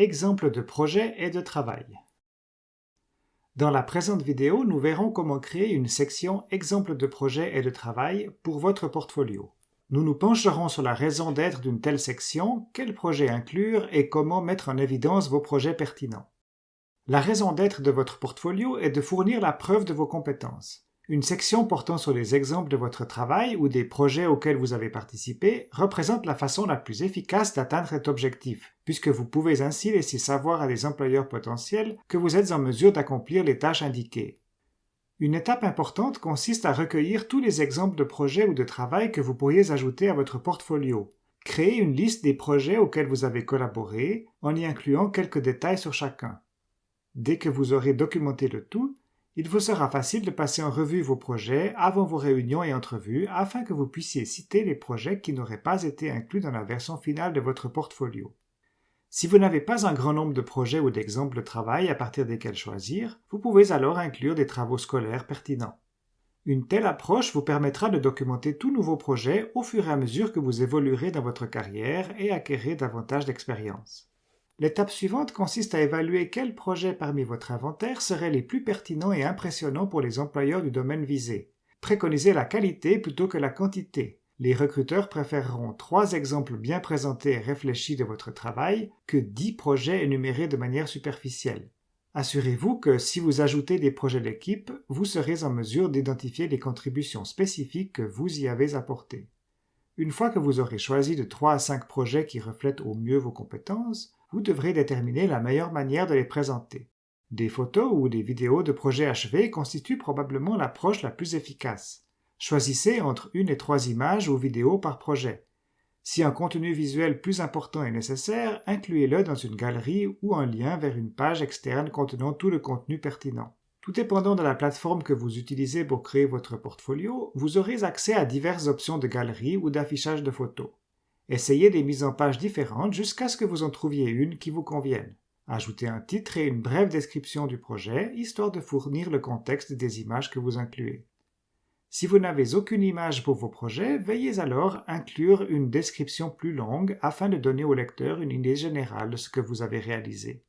Exemple de projet et de travail. Dans la présente vidéo, nous verrons comment créer une section Exemple de projet et de travail pour votre portfolio. Nous nous pencherons sur la raison d'être d'une telle section, quels projets inclure et comment mettre en évidence vos projets pertinents. La raison d'être de votre portfolio est de fournir la preuve de vos compétences. Une section portant sur les exemples de votre travail ou des projets auxquels vous avez participé représente la façon la plus efficace d'atteindre cet objectif, puisque vous pouvez ainsi laisser savoir à des employeurs potentiels que vous êtes en mesure d'accomplir les tâches indiquées. Une étape importante consiste à recueillir tous les exemples de projets ou de travail que vous pourriez ajouter à votre portfolio. Créez une liste des projets auxquels vous avez collaboré en y incluant quelques détails sur chacun. Dès que vous aurez documenté le tout, il vous sera facile de passer en revue vos projets avant vos réunions et entrevues afin que vous puissiez citer les projets qui n'auraient pas été inclus dans la version finale de votre portfolio. Si vous n'avez pas un grand nombre de projets ou d'exemples de travail à partir desquels choisir, vous pouvez alors inclure des travaux scolaires pertinents. Une telle approche vous permettra de documenter tout nouveau projet au fur et à mesure que vous évoluerez dans votre carrière et acquérez davantage d'expérience. L'étape suivante consiste à évaluer quels projets parmi votre inventaire seraient les plus pertinents et impressionnants pour les employeurs du domaine visé. Préconisez la qualité plutôt que la quantité. Les recruteurs préféreront trois exemples bien présentés et réfléchis de votre travail que dix projets énumérés de manière superficielle. Assurez-vous que si vous ajoutez des projets d'équipe, vous serez en mesure d'identifier les contributions spécifiques que vous y avez apportées. Une fois que vous aurez choisi de 3 à 5 projets qui reflètent au mieux vos compétences, vous devrez déterminer la meilleure manière de les présenter. Des photos ou des vidéos de projets achevés constituent probablement l'approche la plus efficace. Choisissez entre une et trois images ou vidéos par projet. Si un contenu visuel plus important est nécessaire, incluez-le dans une galerie ou un lien vers une page externe contenant tout le contenu pertinent. Tout dépendant de la plateforme que vous utilisez pour créer votre portfolio, vous aurez accès à diverses options de galerie ou d'affichage de photos. Essayez des mises en page différentes jusqu'à ce que vous en trouviez une qui vous convienne. Ajoutez un titre et une brève description du projet, histoire de fournir le contexte des images que vous incluez. Si vous n'avez aucune image pour vos projets, veillez alors inclure une description plus longue afin de donner au lecteur une idée générale de ce que vous avez réalisé.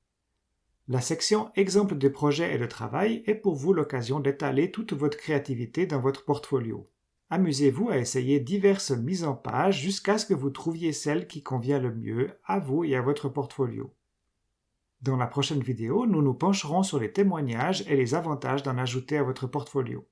La section Exemple de projet et de travail est pour vous l'occasion d'étaler toute votre créativité dans votre portfolio. Amusez-vous à essayer diverses mises en page jusqu'à ce que vous trouviez celle qui convient le mieux à vous et à votre portfolio. Dans la prochaine vidéo, nous nous pencherons sur les témoignages et les avantages d'en ajouter à votre portfolio.